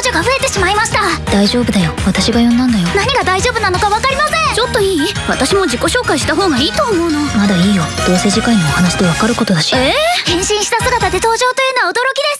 少女が増えてしまいました。大丈夫だよ。私が呼んだんだよ。何が大丈夫なのか分かりません。ちょっといい？私も自己紹介した方がいいと思うの。まだいいよ。どうせ次回のお話でわかることだし。え変身した姿で登場というのは驚きです。